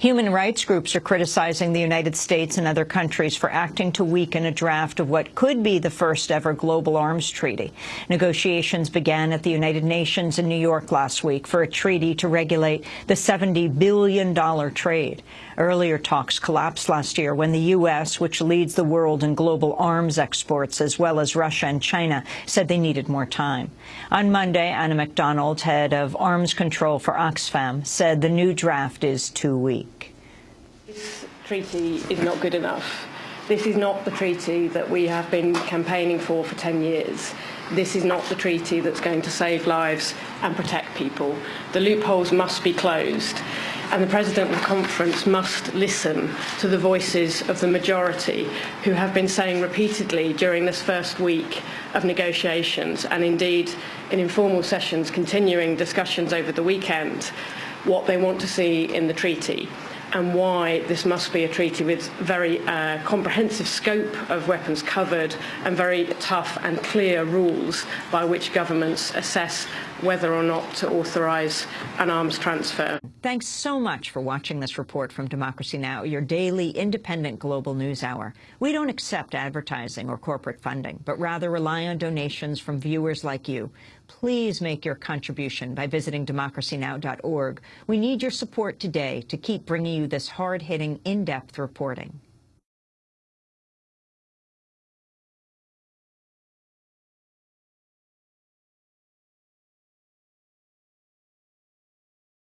Human rights groups are criticizing the United States and other countries for acting to weaken a draft of what could be the first ever global arms treaty. Negotiations began at the United Nations in New York last week for a treaty to regulate the $70 billion trade. Earlier talks collapsed last year when the U.S., which leads the world in global arms exports, as well as Russia and China, said they needed more time. On Monday, Anna McDonald, head of arms control for Oxfam, said the new draft is too weak. This treaty is not good enough. This is not the treaty that we have been campaigning for for 10 years. This is not the treaty that's going to save lives and protect people. The loopholes must be closed and the President of the conference must listen to the voices of the majority who have been saying repeatedly during this first week of negotiations and indeed in informal sessions continuing discussions over the weekend what they want to see in the treaty and why this must be a treaty with very uh, comprehensive scope of weapons covered and very tough and clear rules by which governments assess whether or not to authorise an arms transfer. Thanks so much for watching this report from Democracy Now!, your daily independent global news hour. We don't accept advertising or corporate funding, but rather rely on donations from viewers like you. Please make your contribution by visiting democracynow.org. We need your support today to keep bringing you this hard-hitting, in-depth reporting.